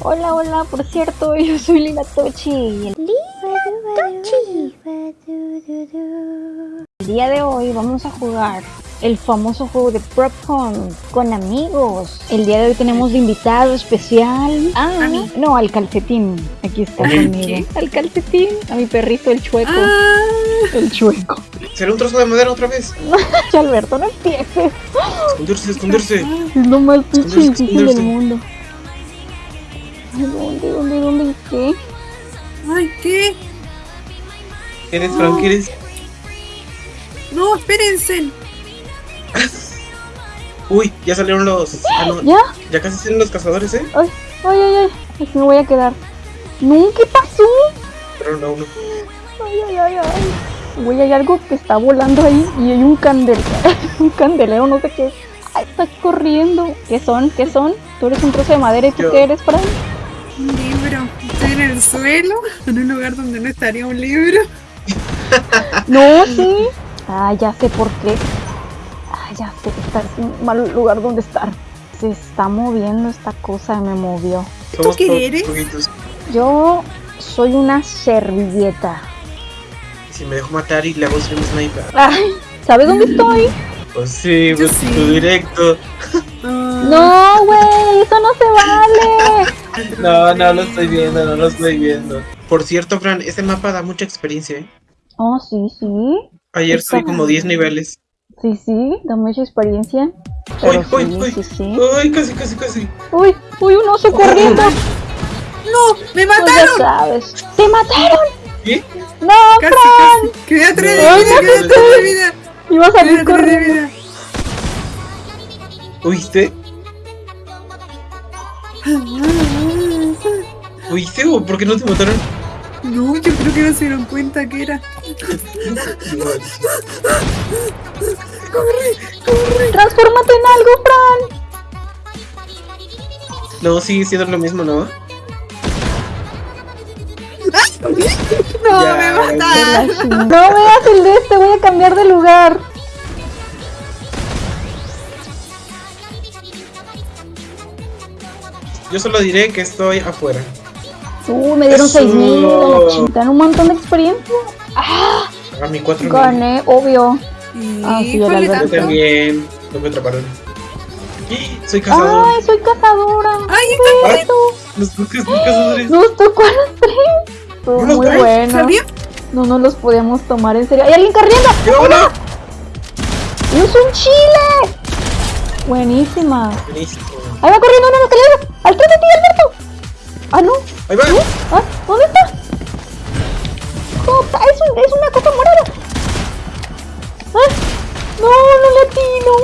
Hola, hola, por cierto, yo soy Lila Tochi. El día de hoy vamos a jugar el famoso juego de Prop Hunt con amigos. El día de hoy tenemos de invitado especial a, ¿A mí? no, al calcetín. Aquí está ¿A conmigo. Al calcetín, a mi perrito el chueco. Ah, El chueco. ¿Será un trozo de madera otra vez? Alberto, no empieces. Esconderse, esconderse. Es lo más pinche difícil del mundo. ¿Dónde, dónde, dónde y qué? ay, ¿qué? ¿Quién es, Frank? ¿Quién es? No, espérense. Uy, ya salieron los. Ah, no, ¿Ya? ya casi salen los cazadores, ¿eh? Ay, ay, ay, ay. Aquí me voy a quedar. No, ¿qué pasó? Pero no, no. Ay, ay, ay, ay. Güey, hay algo que está volando ahí y hay un candel, un candelero, no sé qué. Ay, está corriendo. ¿Qué son? ¿Qué son? Tú eres un trozo de madera y tú Yo. qué eres, Fran? Un libro. Estoy en el suelo, en un lugar donde no estaría un libro. No, sí. Ah, ya sé por qué. Ah, ya sé. Está en un mal lugar donde estar. Se está moviendo esta cosa, me movió. Somos qué eres? Yo soy una servilleta. Si me dejo matar y le hago stream sniper. Ay, ¿sabes dónde estoy? Pues sí, pues sí. tu directo. Ah, No, güey, eso no se vale. No, no lo estoy viendo, no lo estoy viendo. Por cierto, Fran, este mapa da mucha experiencia, ¿eh? Oh, sí, sí. Ayer subí como 10 niveles. Sí, sí, da mucha experiencia. Uy, Pero uy, sí, uy. sí, sí. Uy, casi, casi, casi. Uy, uy, un oso corriendo. No, me Pues ya mataron. sabes. ¡Te mataron! ¿Qué? ¡No, Casi, Fran! casi. Quedé a tres de vida, quedé a te tres de vida. Iba a salir corriendo. vida. ¿Oíste? ¿Oíste o por qué no te mataron? No, yo creo que no se dieron cuenta que era. ¡Transfórmate en algo, Fran! No, sigue siendo lo mismo, ¿no? No, Ya, me mataron. No veas el de este, voy a cambiar de lugar. Yo solo diré que estoy afuera. Uh, me dieron Eso. 6000 a la chingada, un montón de experiencia. A mi 4 Gané, obvio. Ah, sí. Yo tanto. también. No me atraparon. Soy cazador. Ay, soy cazadora. Ay, Los son cazadores. Nos tocó a los tres. Estuvo muy tres, bueno. ¿Sabía? No nos los podíamos tomar en serio. ¡Hay alguien corriendo! ¡Yo, hola! ¡Y es un chile! Buenísima. Buenísimo. Ahí va corriendo una escalera. ¡Al frente de ti, Alberto! Ah, no. Ahí va. Ah, ¿Dónde está? ¿Cómo está? Es, un- es una cosa morada. Ah, no, no le atino.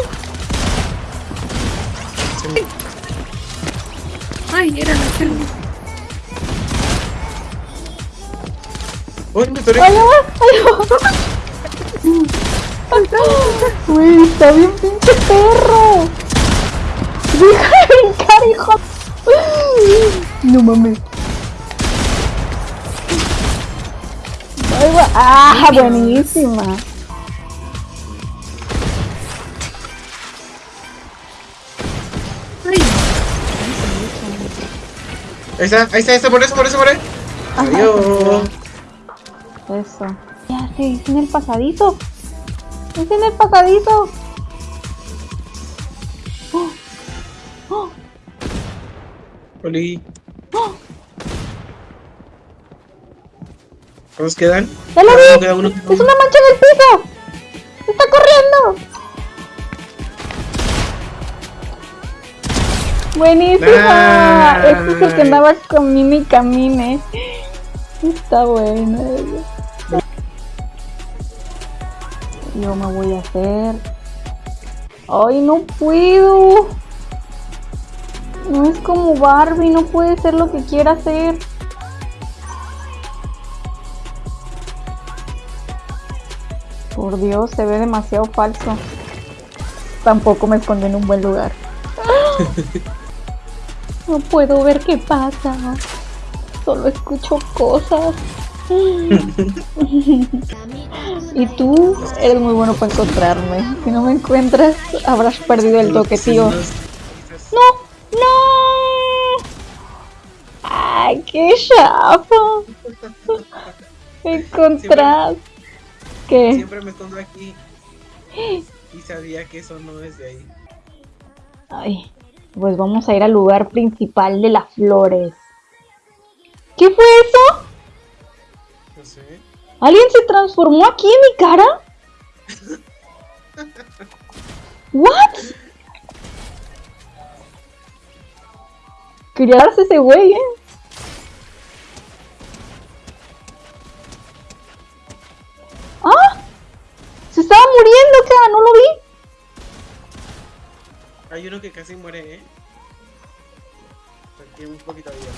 Ay, era la selva. Uy, me atoré. Allá va, allá va. Uy, está bien pinche perro. Deja de brincar, hijo. No mames. Ah, buenísima. Ahí está, ahí está, ahí está, por eso, por eso, por eso. Adiós. Eso. Ya hizo en el pasadito. Es en el pasadito. Oh, oh, Oli. Oh. ¿Cuántos quedan? ¡Ya lo Cada uno, vi! Queda uno. ¡Es una mancha en el piso! ¡Está corriendo! ¡Buenísima! Nice. Este es el que andaba camine y camine. Está bueno. Yo me voy a hacer. ¡Ay, no puedo! No es como Barbie, no puede ser lo que quiera hacer. Por Dios, se ve demasiado falso. Tampoco me escondí en un buen lugar. No puedo ver qué pasa. Solo escucho cosas. y tú eres muy bueno para encontrarme. Si no me encuentras, habrás perdido el toque, tío. ¡Ay, qué chafa! Encontrás. ¿Qué? Siempre me escondo aquí. Y sabía que eso no es de ahí. Ay, pues vamos a ir al lugar principal de las flores. ¿Qué fue eso? No sé. ¿Alguien se transformó aquí en mi cara? ¿What? Quería darse ese güey, eh. Hay uno que casi muere, ¿eh? Tiene un poquito de vida.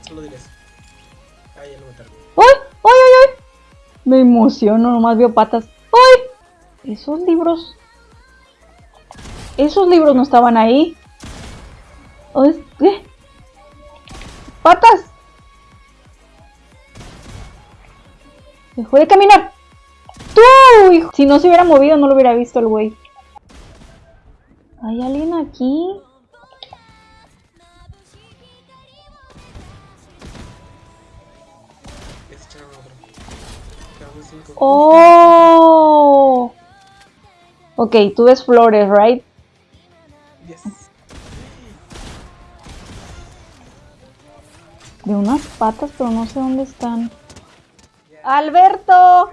Solo diré eso. Ah, ya lo mataron. ¡Ay! ¡Ay, ay, ay! Me emociono, nomás veo patas. ¡Ay! Esos libros... Esos libros no estaban ahí. Ay, ¿Qué? ¡Patas! Dejó de caminar. ¡Tú! hijo! Si no se hubiera movido, no lo hubiera visto el güey. ¿Hay alguien aquí? ¡Oh! Ok, tú ves flores, ¿right? Yes. De unas patas, pero no sé dónde están. ¡Alberto!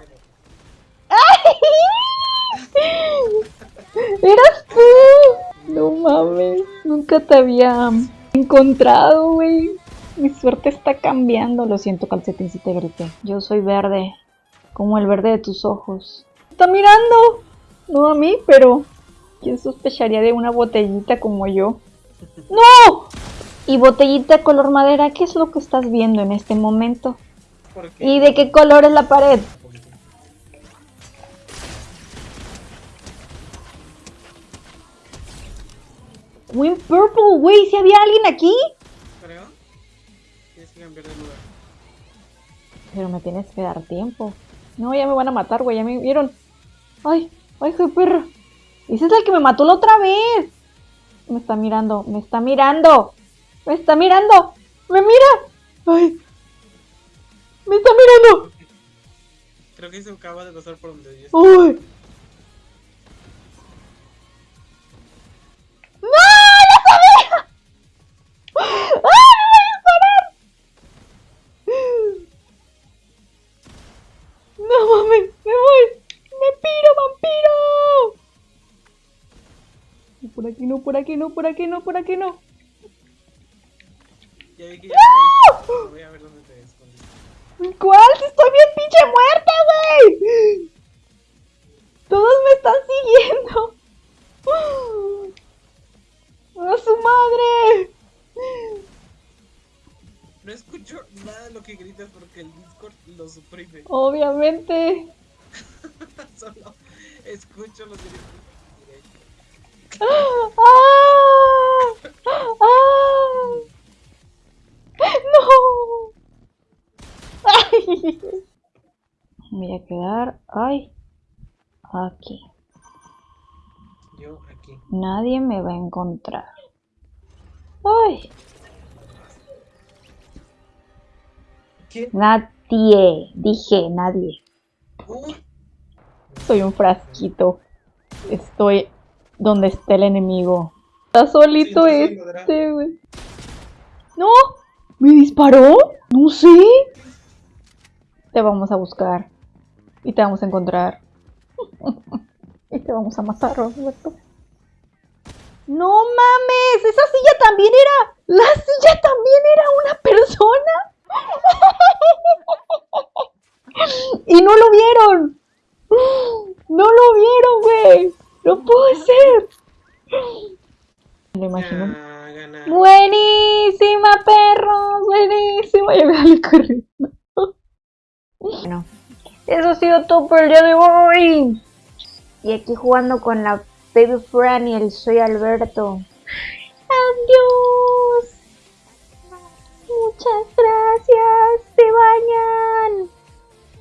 ¡Eras tú! No mames, nunca te había encontrado, güey. Mi suerte está cambiando. Lo siento, calcetín, si te grité. Yo soy verde, como el verde de tus ojos. ¡Está mirando! No a mí, pero... ¿Quién sospecharía de una botellita como yo? ¡No! Y botellita color madera, ¿qué es lo que estás viendo en este momento? ¿Y de qué color es la pared? Win Purple, güey, si había alguien aquí. Creo. Tienes que cambiar de lugar. Pero me tienes que dar tiempo. No, ya me van a matar, güey, ya me vieron. Ay, ay, qué perra. Ese es el que me mató la otra vez. Me está mirando, me está mirando. Me está mirando. Me mira. Ay. Me está mirando. Creo que se acaba de pasar por donde yo. ¡Uy! No, por aquí no, por aquí no, por aquí no, no. Ya vi que ya me Voy a ver dónde te escondes. ¿Cuál? Si estoy bien pinche muerta, güey. Todos me están siguiendo. ¡A su madre! No escucho nada de lo que gritas porque el Discord lo suprime. Obviamente. Solo escucho los gritos. ¡Ah! ¡Ah! ¡No! ¡Ay! Me voy a quedar. ¡Ay! Aquí. Yo aquí. Nadie me va a encontrar. ¡Ay! Nadie. Dije, nadie. Soy un frasquito. Estoy donde está el enemigo. Está solito Sí, sí, sí, este, güey. ¡No! ¿Me disparó? No sé. Te vamos a buscar. Y te vamos a encontrar. y te vamos a matar, Roberto. ¡No mames! ¡Esa silla también era! ¡La silla también era una persona! ¡Y no lo vieron! ¡No lo vieron, güey! ¡No puede ser! Me imagino. ya ganar. Buenísima, perros, Bueno, eso ha sido todo por el día de hoy. Y aquí jugando con la Baby Franny, soy Alberto. Adiós. Muchas gracias. Se bañan.